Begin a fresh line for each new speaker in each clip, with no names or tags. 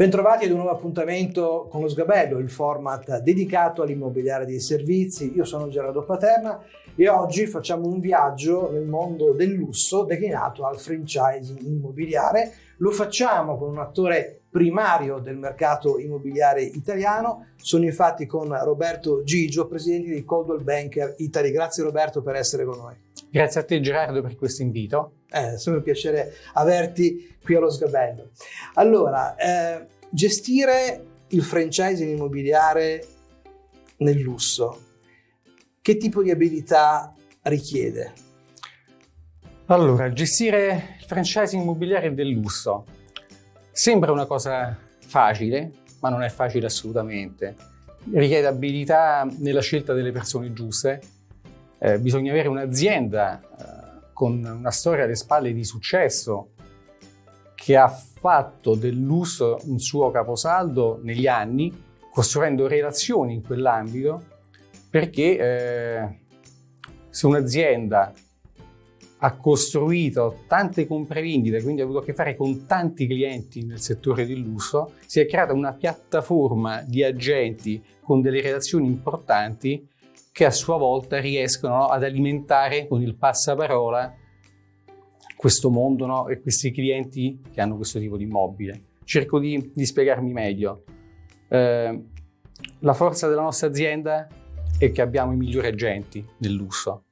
Bentrovati ad un nuovo appuntamento con lo Sgabello, il format dedicato all'immobiliare dei servizi. Io sono Gerardo Paterna e oggi facciamo un viaggio nel mondo del lusso declinato al franchising immobiliare. Lo facciamo con un attore primario del mercato immobiliare italiano. Sono infatti con Roberto Gigio, presidente di Coldwell Banker Italy. Grazie Roberto per essere con noi.
Grazie a te Gerardo per questo invito.
È sempre un piacere averti qui allo Sgabello. Allora, eh, gestire il franchising immobiliare nel lusso, che tipo di abilità richiede?
Allora, gestire il franchising immobiliare del lusso sembra una cosa facile, ma non è facile assolutamente. Richiede abilità nella scelta delle persone giuste, eh, bisogna avere un'azienda eh, con una storia alle spalle di successo che ha fatto dell'uso un suo caposaldo negli anni, costruendo relazioni in quell'ambito, perché eh, se un'azienda ha costruito tante compravendite, quindi ha avuto a che fare con tanti clienti nel settore del lusso, si è creata una piattaforma di agenti con delle relazioni importanti che a sua volta riescono no, ad alimentare con il passaparola questo mondo no, e questi clienti che hanno questo tipo di immobile. Cerco di, di spiegarmi meglio. Eh, la forza della nostra azienda è che abbiamo i migliori agenti nel lusso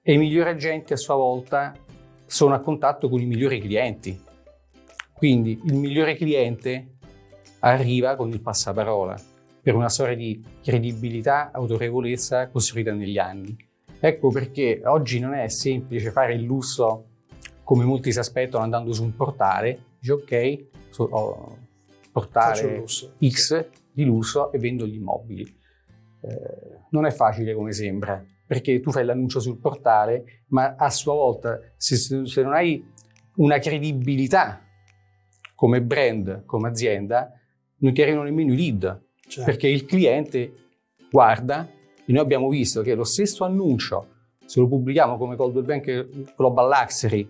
e i migliori agenti a sua volta sono a contatto con i migliori clienti. Quindi il migliore cliente arriva con il passaparola per una storia di credibilità, autorevolezza costruita negli anni. Ecco perché oggi non è semplice fare il lusso come molti si aspettano andando su un portale, dici ok, so, oh, portale X di lusso e vendo gli immobili. Eh, non è facile come sembra, perché tu fai l'annuncio sul portale, ma a sua volta se, se non hai una credibilità come brand, come azienda, non ti arrivano nemmeno i lead, certo. perché il cliente guarda e noi abbiamo visto che lo stesso annuncio, se lo pubblichiamo come Coldwell Bank Global Luxury,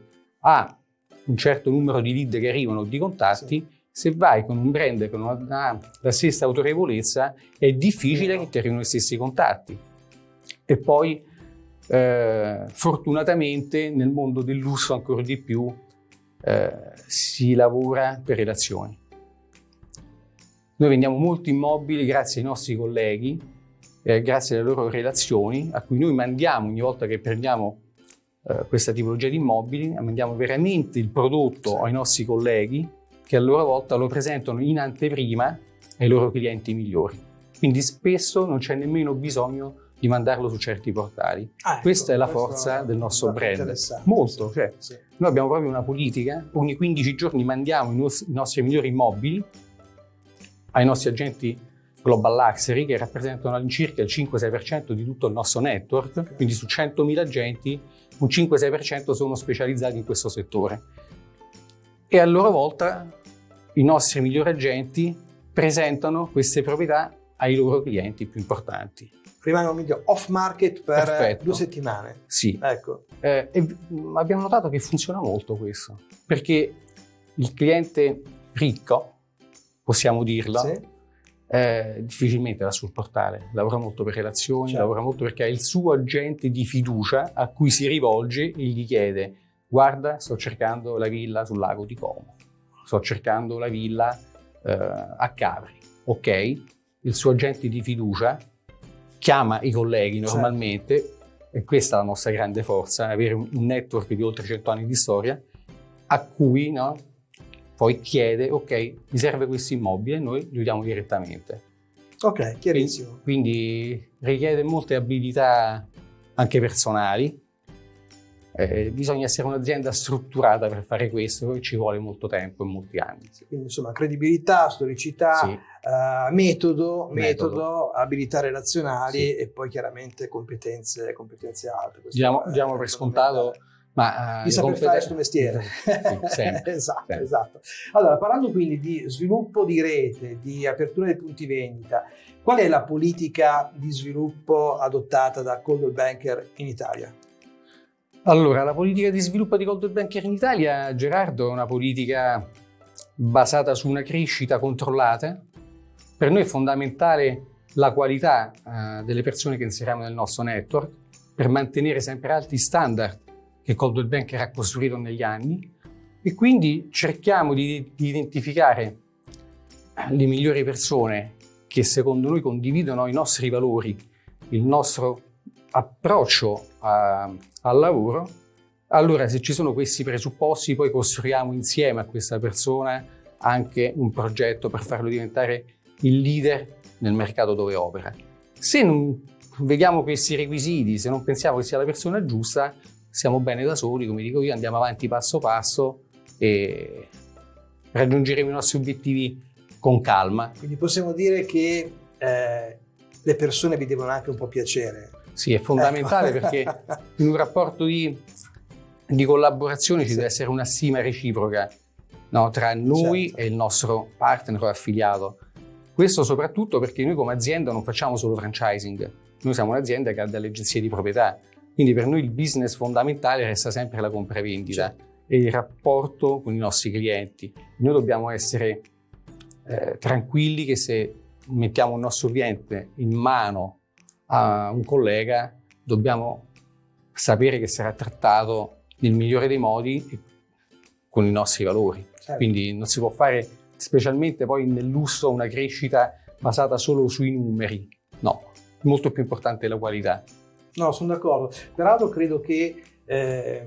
ha un certo numero di lead che arrivano, di contatti, sì. se vai con un brand che non ha la stessa autorevolezza, è difficile che ti arrivino gli stessi contatti. E poi, eh, fortunatamente, nel mondo del lusso ancora di più, eh, si lavora per relazioni. Noi vendiamo molti immobili grazie ai nostri colleghi, eh, grazie alle loro relazioni, a cui noi mandiamo ogni volta che prendiamo eh, questa tipologia di immobili, mandiamo veramente il prodotto sì. ai nostri colleghi che a loro volta lo presentano in anteprima ai loro clienti migliori. Quindi spesso non c'è nemmeno bisogno di mandarlo su certi portali. Ah, ecco, Questa è la forza del nostro brand. Molto, cioè, sì. noi abbiamo proprio una politica, ogni 15 giorni mandiamo i nostri migliori immobili ai nostri agenti Global Luxury che rappresentano all'incirca il 5-6% di tutto il nostro network, quindi su 100.000 agenti un 5-6% sono specializzati in questo settore. E a loro volta i nostri migliori agenti presentano queste proprietà ai loro clienti più importanti.
Rimangono meglio off market per Perfetto. due settimane.
Sì. Ecco. Eh, abbiamo notato che funziona molto questo, perché il cliente ricco possiamo dirlo, sì. Eh, difficilmente va sul portale, lavora molto per relazioni, certo. lavora molto perché ha il suo agente di fiducia a cui si rivolge e gli chiede guarda sto cercando la villa sul lago di Como, sto cercando la villa eh, a Capri, ok? Il suo agente di fiducia chiama i colleghi certo. normalmente certo. e questa è la nostra grande forza, avere un network di oltre 100 anni di storia a cui no, poi chiede, ok, mi serve questo immobile, noi gli diamo direttamente.
Ok, chiarissimo.
Quindi, richiede molte abilità anche personali. Eh, bisogna essere un'azienda strutturata per fare questo, ci vuole molto tempo e molti anni.
Quindi insomma credibilità, storicità, sì. uh, metodo, metodo, metodo, abilità relazionali sì. e poi chiaramente competenze, competenze alte.
Diamo, diamo per scontato
ma, uh, di saper fare questo mestiere. Sì, esatto, sempre. esatto. Allora, parlando quindi di sviluppo di rete, di apertura dei punti vendita, qual è la politica di sviluppo adottata da Coldwell Banker in Italia?
Allora, la politica di sviluppo di Coldwell Banker in Italia, Gerardo, è una politica basata su una crescita controllata. Per noi è fondamentale la qualità eh, delle persone che inseriamo nel nostro network per mantenere sempre alti standard che Coldwell Banker ha costruito negli anni e quindi cerchiamo di, di identificare le migliori persone che secondo noi condividono i nostri valori, il nostro approccio a, al lavoro, allora se ci sono questi presupposti poi costruiamo insieme a questa persona anche un progetto per farlo diventare il leader nel mercato dove opera. Se non vediamo questi requisiti, se non pensiamo che sia la persona giusta, siamo bene da soli, come dico io, andiamo avanti passo passo e raggiungeremo i nostri obiettivi con calma.
Quindi possiamo dire che eh, le persone vi devono anche un po' piacere.
Sì, è fondamentale ecco. perché in un rapporto di, di collaborazione ci sì. deve essere una stima reciproca no, tra noi certo. e il nostro partner o affiliato. Questo soprattutto perché noi come azienda non facciamo solo franchising, noi siamo un'azienda che ha delle agenzie di proprietà, quindi per noi il business fondamentale resta sempre la compravendita certo. e il rapporto con i nostri clienti. Noi dobbiamo essere eh, tranquilli che se mettiamo il nostro cliente in mano a un collega, dobbiamo sapere che sarà trattato nel migliore dei modi con i nostri valori. Certo. Quindi non si può fare specialmente poi nel lusso una crescita basata solo sui numeri. No, molto più importante la qualità.
No, sono d'accordo. Peraltro credo che eh,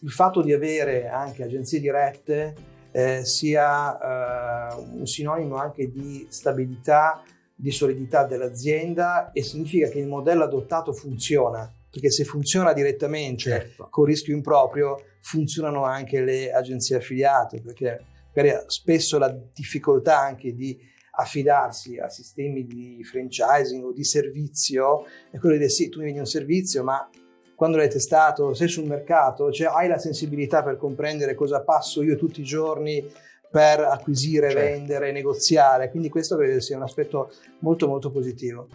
il fatto di avere anche agenzie dirette eh, sia eh, un sinonimo anche di stabilità, di solidità dell'azienda e significa che il modello adottato funziona, perché se funziona direttamente certo. con rischio improprio, funzionano anche le agenzie affiliate, perché spesso la difficoltà anche di affidarsi a sistemi di franchising o di servizio è quello di dire sì, tu mi vendi un servizio, ma quando l'hai testato, sei sul mercato, cioè hai la sensibilità per comprendere cosa passo io tutti i giorni per acquisire, certo. vendere, negoziare. Quindi questo credo sia un aspetto molto molto positivo.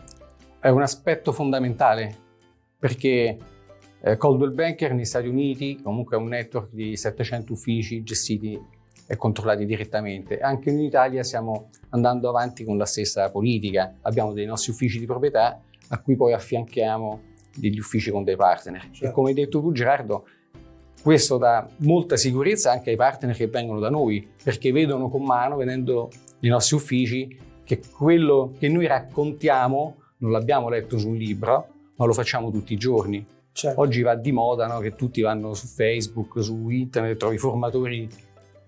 È un aspetto fondamentale perché eh, Coldwell Banker negli Stati Uniti comunque è un network di 700 uffici gestiti e controllati direttamente. Anche in Italia stiamo andando avanti con la stessa politica, abbiamo dei nostri uffici di proprietà a cui poi affianchiamo degli uffici con dei partner. Certo. E come hai detto tu Gerardo, questo dà molta sicurezza anche ai partner che vengono da noi, perché vedono con mano, venendo nei nostri uffici, che quello che noi raccontiamo non l'abbiamo letto su un libro, ma lo facciamo tutti i giorni. Certo. Oggi va di moda no? che tutti vanno su Facebook, su internet, trovi formatori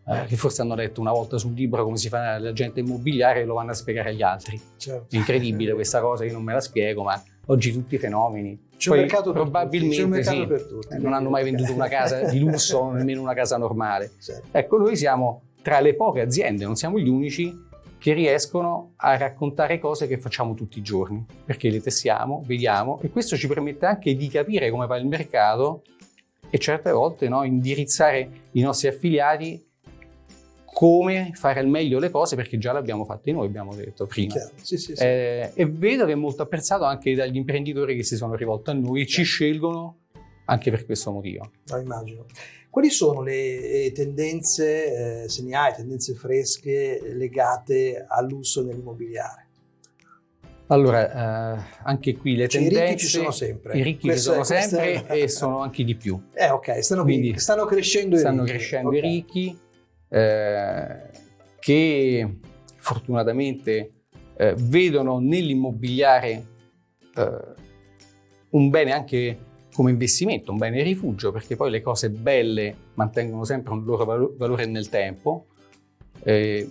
eh, che forse hanno letto una volta sul libro come si fa l'agente immobiliare e lo vanno a spiegare agli altri. Certo. È incredibile questa cosa, io non me la spiego, ma oggi tutti i fenomeni.
C'è un mercato probabilmente un mercato
sì, per tutti. non hanno mai venduto una casa di lusso nemmeno una casa normale. Certo. Ecco, noi siamo tra le poche aziende, non siamo gli unici, che riescono a raccontare cose che facciamo tutti i giorni, perché le testiamo, vediamo e questo ci permette anche di capire come va il mercato e certe volte no, indirizzare i nostri affiliati come fare al meglio le cose perché già le abbiamo fatte noi, abbiamo detto prima. Sì, sì, sì. Eh, e vedo che è molto apprezzato anche dagli imprenditori che si sono rivolti a noi e ci scelgono anche per questo motivo.
Lo immagino. Quali sono le eh, tendenze, eh, se ne hai, tendenze fresche legate all'uso nell'immobiliare?
Allora, eh, anche qui le cioè, tendenze... I ricchi
ci sono sempre.
I ricchi questo, ci sono sempre è... e sono anche di più.
Eh ok, stanno, Quindi, stanno crescendo i
stanno
ricchi.
Stanno crescendo okay. i ricchi eh, che fortunatamente eh, vedono nell'immobiliare eh, un bene anche come investimento, un bene rifugio, perché poi le cose belle mantengono sempre un loro valore nel tempo. Eh,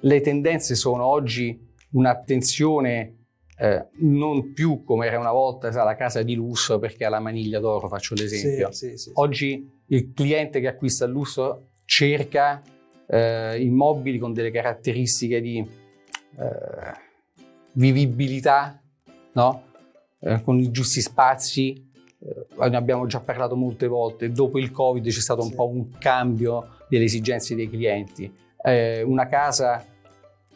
le tendenze sono oggi un'attenzione eh, non più come era una volta sa, la casa di lusso perché ha la maniglia d'oro, faccio l'esempio. Sì, sì, sì, Oggi il cliente che acquista il lusso cerca eh, immobili con delle caratteristiche di eh, vivibilità, no? Eh, con i giusti spazi, eh, ne abbiamo già parlato molte volte, dopo il Covid c'è stato un sì. po' un cambio delle esigenze dei clienti. Eh, una casa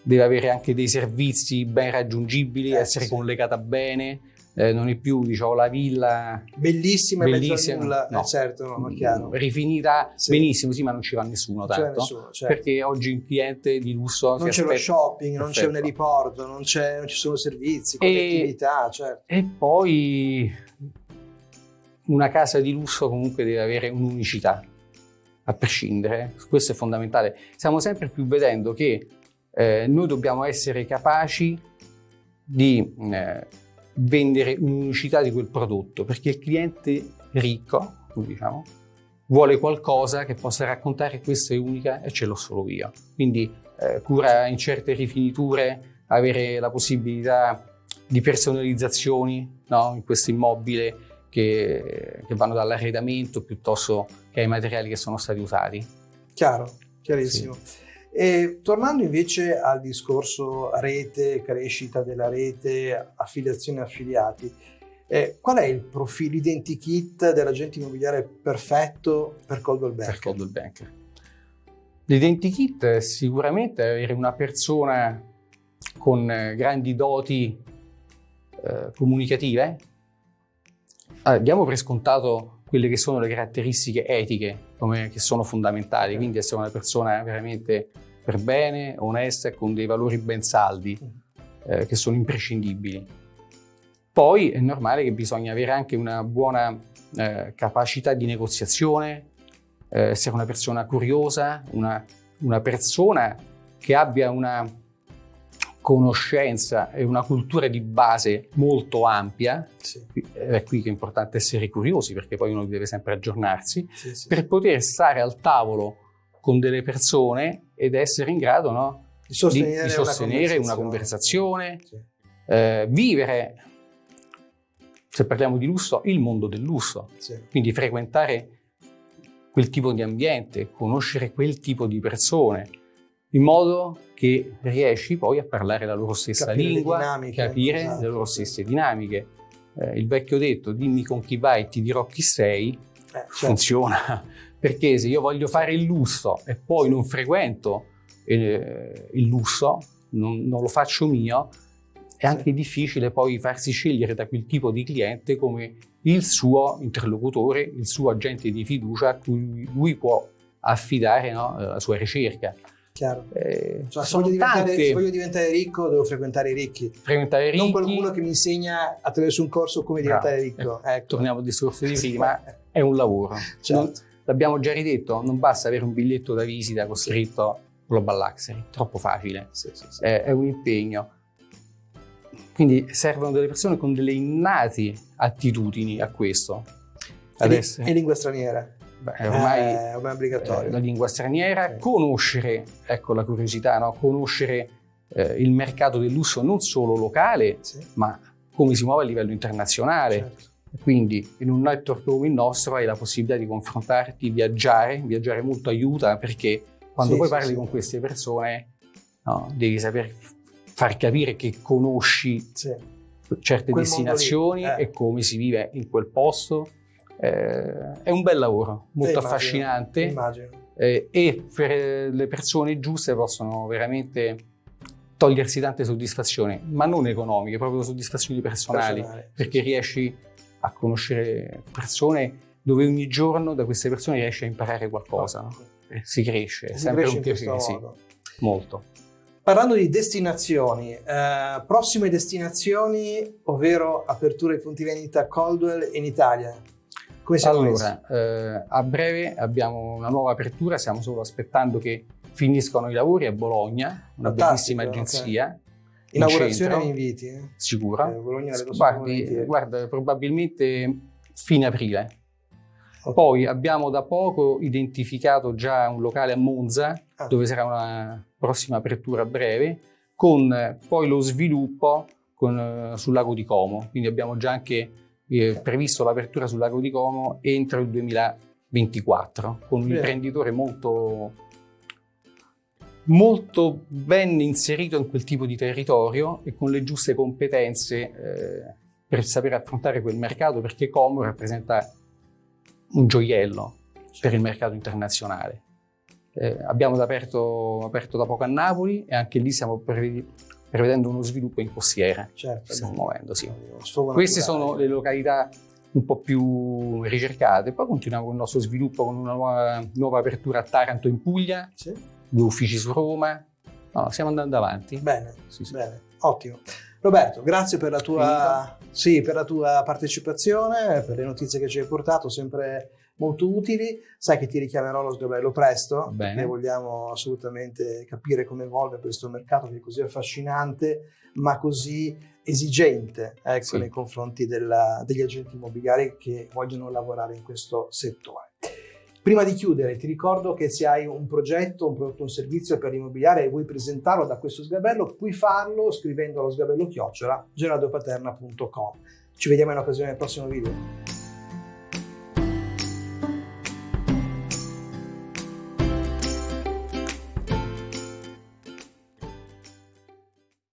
deve avere anche dei servizi ben raggiungibili, eh, essere sì. collegata bene, eh, non è più diciamo, la villa
bellissima e
bellissima,
nulla,
no.
eh, certo, no, chiaro.
rifinita
Sì.
benissimo, sì, ma non ci va nessuno tanto.
nessuno, certo.
Perché oggi un cliente di lusso
non c'è lo shopping, non c'è un
Perfetto.
eliporto, non, non ci sono servizi,
E-
connettività, certo.
E poi una casa di lusso comunque deve avere un'unicità, a prescindere, questo è fondamentale. Stiamo sempre più vedendo che eh, noi dobbiamo essere capaci di eh, vendere un'unicità di quel prodotto, perché il cliente ricco, diciamo, vuole qualcosa che possa raccontare questa è unica e ce l'ho solo io. Quindi eh, cura in certe rifiniture, avere la possibilità di personalizzazioni no? in questo immobile che, che vanno dall'arredamento piuttosto che ai materiali che sono stati usati.
Chiaro, chiarissimo. E tornando invece al discorso rete, crescita della rete, affiliazione affiliati, eh, qual è il profilo identikit dell'agente immobiliare perfetto per Coldwell
per
Banker?
Coldwell Banker. L'identikit è sicuramente avere una persona con eh, grandi doti eh, comunicative. Diamo per scontato quelle che sono le caratteristiche etiche come, che sono fondamentali, quindi essere una persona veramente per bene, onesta e con dei valori ben saldi eh, che sono imprescindibili. Poi è normale che bisogna avere anche una buona eh, capacità di negoziazione, eh, essere una persona curiosa, una, una persona che abbia una conoscenza e una cultura di base molto ampia,
Sì,
è qui che è importante essere curiosi perché poi uno deve sempre aggiornarsi,
sì, sì,
per poter stare al tavolo con delle persone ed essere in grado no,
di
di,
sostenere,
di sostenere una conversazione,
Sì.
eh, vivere, se parliamo di lusso, il mondo del lusso,
Sì.
quindi frequentare quel tipo di ambiente, conoscere quel tipo di persone, in modo che riesci poi a parlare la loro stessa
Capire
lingua,
dinamiche,
capire
esatto,
le loro stesse dinamiche. Eh, il vecchio detto, dimmi con chi vai ti dirò chi sei,
Eh, certo.
funziona. Perché se io voglio fare il lusso e poi non frequento eh, il lusso, non, non lo faccio mio, è anche difficile poi farsi scegliere da quel tipo di cliente come il suo interlocutore, il suo agente di fiducia a cui lui può affidare no, la sua ricerca.
Chiaro.
Eh,
Cioè, se, voglio se voglio diventare ricco devo frequentare i ricchi,
frequentare
non
ricchi,
qualcuno che mi insegna attraverso un corso come
Bravo.
diventare ricco. Ecco.
torniamo al discorso di prima, è un lavoro. Non-
Certo.
L'abbiamo già ridetto, non basta avere un biglietto da visita con scritto Global Luxury, troppo facile,
Sì, sì, sì.
è, è un impegno. Quindi servono delle persone con delle innate attitudini a questo. Adesso,
e lingua straniera.
beh, ormai
Eh, ormai è obbligatorio.
eh, la lingua straniera,
Sì.
conoscere, ecco la curiosità, no? conoscere eh, il mercato del lusso non solo locale,
Sì,
ma come si muove a livello internazionale.
certo.
Quindi in un network come il nostro hai la possibilità di confrontarti, viaggiare, viaggiare molto aiuta perché quando
Sì,
poi
sì,
parli
sì.
con queste persone no, devi saper far capire che conosci certe
Quel
destinazioni
lì, eh.
e come si vive in quel posto. Eh, è un bel lavoro, molto
Eh, immagino,
affascinante
Immagino.
eh, e per le persone giuste possono veramente togliersi tante soddisfazioni, ma non economiche, proprio soddisfazioni personali
Personale.
perché riesci a conoscere persone dove ogni giorno da queste persone riesci a imparare qualcosa. no? E Si cresce, è sempre un piacere, sì, molto.
Parlando di destinazioni, eh, prossime destinazioni, ovvero apertura di punti vendita Coldwell in Italia. Come siamo?
Allora, eh, a breve abbiamo una nuova apertura, stiamo solo aspettando che finiscano i lavori a Bologna, una
Fantastico,
bellissima agenzia. in
Inaugurazione mi inviti? eh?
Sicura.
Eh, Bologna le posso
Guardi, guarda, probabilmente fine aprile.
Ok.
Poi abbiamo da poco identificato già un locale a Monza,
Ah.
dove sarà una prossima apertura a breve, con eh, poi lo sviluppo con, eh, sul lago di Como. Quindi abbiamo già anche eh, previsto l'apertura sul lago di Como entro il 2024, con un
Bene.
imprenditore molto molto ben inserito in quel tipo di territorio e con le giuste competenze eh, per saper affrontare quel mercato perché Como rappresenta un gioiello per il mercato internazionale. Eh, abbiamo aperto, aperto da poco a Napoli e anche lì stiamo prevedendo uno sviluppo in costiera.
Certo,
stiamo muovendo, sì. Queste sono le località un po' più ricercate. Poi continuiamo con il nostro sviluppo con una nuova, nuova apertura a Taranto in Puglia,
Sì?
Due uffici su Roma. No, stiamo andando avanti.
Bene,
Sì, sì.
bene, ottimo. Roberto, grazie per la tua, sì, per la tua partecipazione, per le notizie che ci hai portato, sempre molto utili. Sai che ti richiamerò lo sgabello presto,
Bene.
perché vogliamo assolutamente capire come evolve questo mercato che è così affascinante, ma così esigente ecco,
Sì.
nei confronti della- degli agenti immobiliari che vogliono lavorare in questo settore. Prima di chiudere, ti ricordo che se hai un progetto, un prodotto, un servizio per l'immobiliare e vuoi presentarlo da questo sgabello, puoi farlo scrivendo allo sgabello chiocciola gerardopaterna.com. Ci vediamo in occasione del prossimo video.